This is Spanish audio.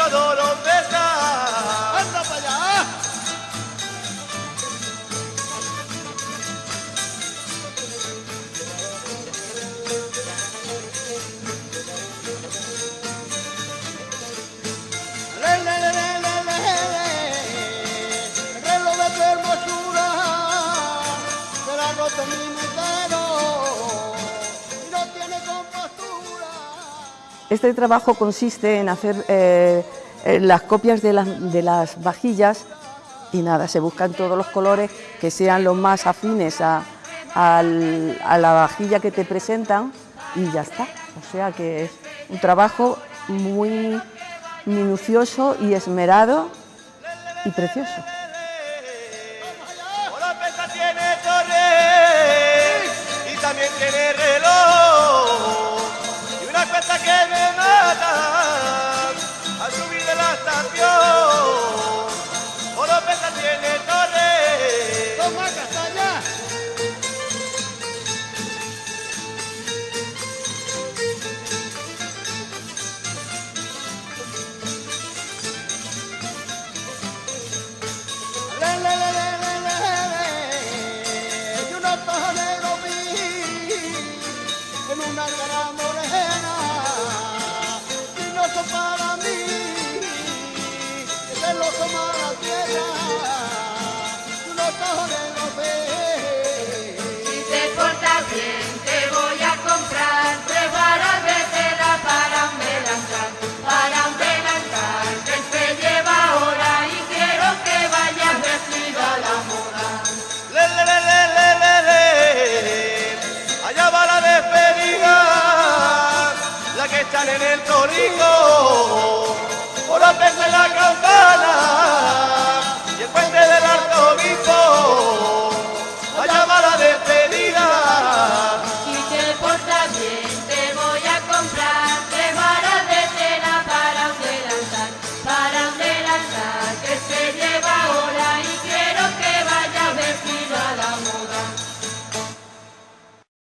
pescador, hombre. Este trabajo consiste en hacer eh, eh, las copias de las, de las, vajillas y nada, se buscan todos los colores que sean los más afines a, a la vajilla que te presentan y ya está. O sea que es un trabajo muy minucioso y esmerado y precioso. también tiene reloj y una cuenta que me la en el torrico. Oropesa en la campana,